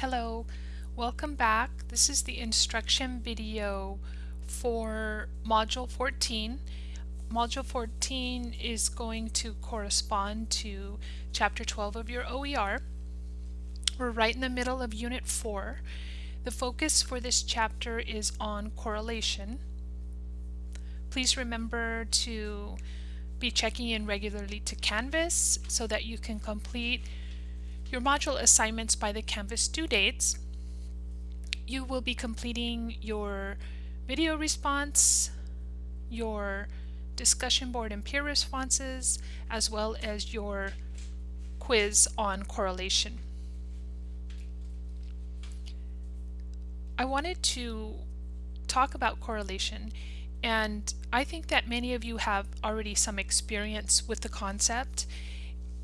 Hello, welcome back. This is the instruction video for Module 14. Module 14 is going to correspond to Chapter 12 of your OER. We're right in the middle of Unit 4. The focus for this chapter is on correlation. Please remember to be checking in regularly to Canvas so that you can complete your module assignments by the Canvas due dates. You will be completing your video response, your discussion board and peer responses, as well as your quiz on correlation. I wanted to talk about correlation and I think that many of you have already some experience with the concept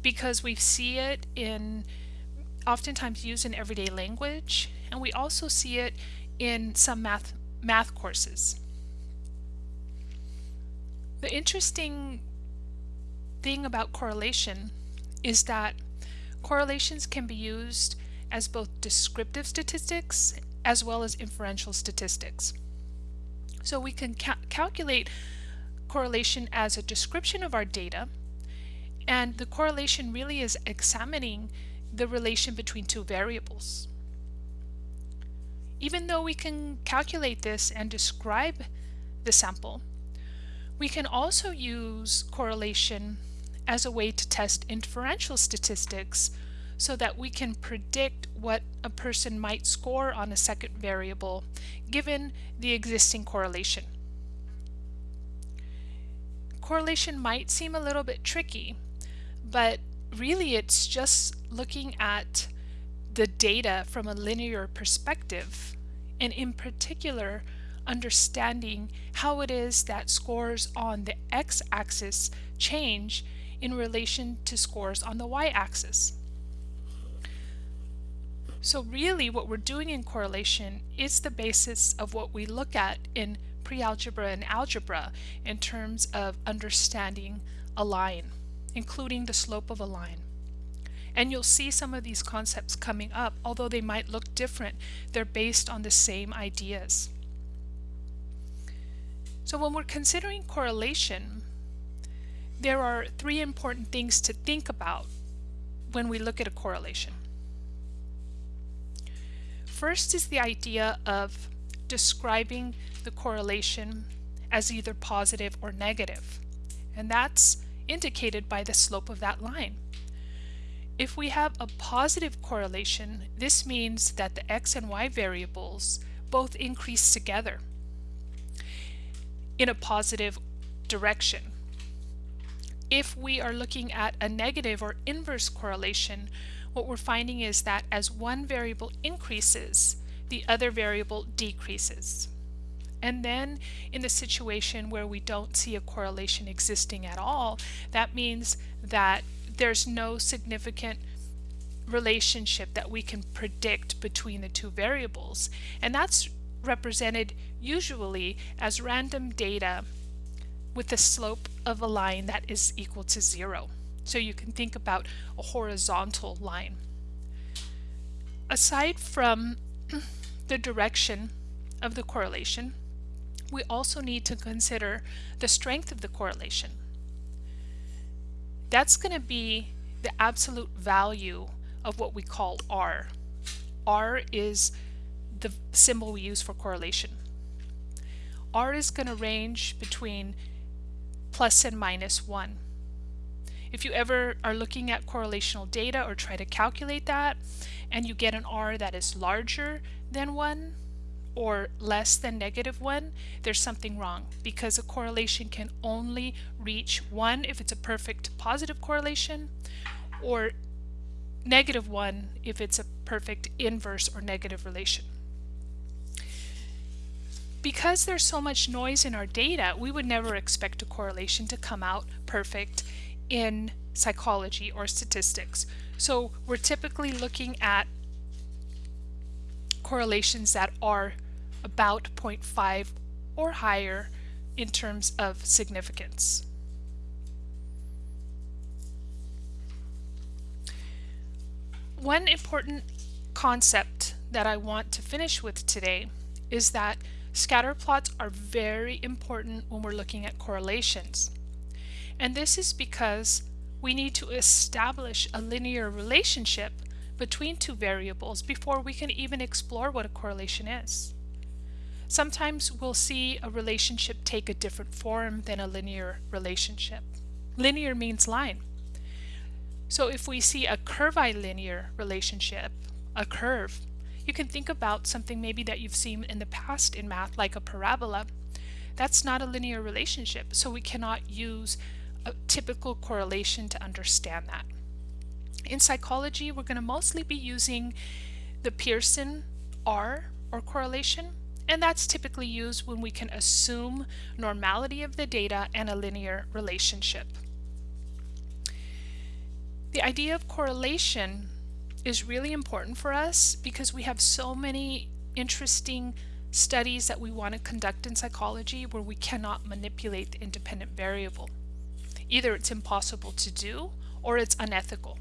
because we see it in oftentimes used in everyday language and we also see it in some math math courses. The interesting thing about correlation is that correlations can be used as both descriptive statistics as well as inferential statistics. So we can ca calculate correlation as a description of our data and the correlation really is examining the relation between two variables. Even though we can calculate this and describe the sample, we can also use correlation as a way to test inferential statistics so that we can predict what a person might score on a second variable given the existing correlation. Correlation might seem a little bit tricky but really it's just looking at the data from a linear perspective and in particular understanding how it is that scores on the x-axis change in relation to scores on the y-axis. So really what we're doing in correlation is the basis of what we look at in pre-algebra and algebra in terms of understanding a line including the slope of a line. And you'll see some of these concepts coming up, although they might look different, they're based on the same ideas. So when we're considering correlation, there are three important things to think about when we look at a correlation. First is the idea of describing the correlation as either positive or negative. And that's indicated by the slope of that line. If we have a positive correlation, this means that the x and y variables both increase together in a positive direction. If we are looking at a negative or inverse correlation, what we're finding is that as one variable increases, the other variable decreases. And then in the situation where we don't see a correlation existing at all, that means that there's no significant relationship that we can predict between the two variables. And that's represented usually as random data with the slope of a line that is equal to zero. So you can think about a horizontal line. Aside from the direction of the correlation, we also need to consider the strength of the correlation. That's going to be the absolute value of what we call R. R is the symbol we use for correlation. R is going to range between plus and minus 1. If you ever are looking at correlational data or try to calculate that and you get an R that is larger than 1, or less than negative 1, there's something wrong because a correlation can only reach 1 if it's a perfect positive correlation or negative 1 if it's a perfect inverse or negative relation. Because there's so much noise in our data, we would never expect a correlation to come out perfect in psychology or statistics. So we're typically looking at correlations that are about 0.5 or higher in terms of significance. One important concept that I want to finish with today is that scatter plots are very important when we're looking at correlations. And this is because we need to establish a linear relationship between two variables before we can even explore what a correlation is. Sometimes we'll see a relationship take a different form than a linear relationship. Linear means line. So if we see a curvilinear relationship, a curve, you can think about something maybe that you've seen in the past in math like a parabola. That's not a linear relationship, so we cannot use a typical correlation to understand that. In psychology, we're going to mostly be using the Pearson R or correlation, and that's typically used when we can assume normality of the data and a linear relationship. The idea of correlation is really important for us because we have so many interesting studies that we want to conduct in psychology where we cannot manipulate the independent variable. Either it's impossible to do or it's unethical.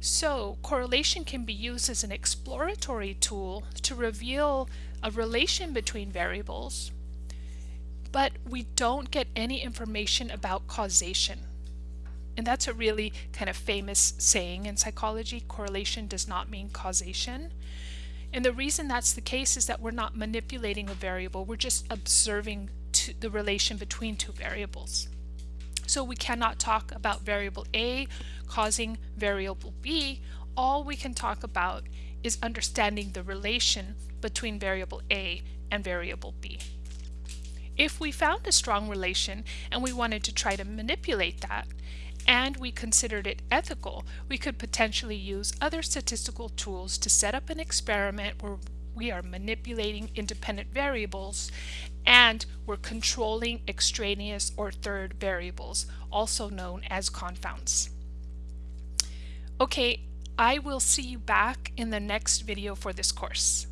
So correlation can be used as an exploratory tool to reveal a relation between variables, but we don't get any information about causation. And that's a really kind of famous saying in psychology, correlation does not mean causation. And the reason that's the case is that we're not manipulating a variable, we're just observing the relation between two variables. So we cannot talk about variable A causing variable B. All we can talk about is understanding the relation between variable A and variable B. If we found a strong relation and we wanted to try to manipulate that, and we considered it ethical, we could potentially use other statistical tools to set up an experiment where we are manipulating independent variables and we're controlling extraneous or third variables, also known as confounds. Okay, I will see you back in the next video for this course.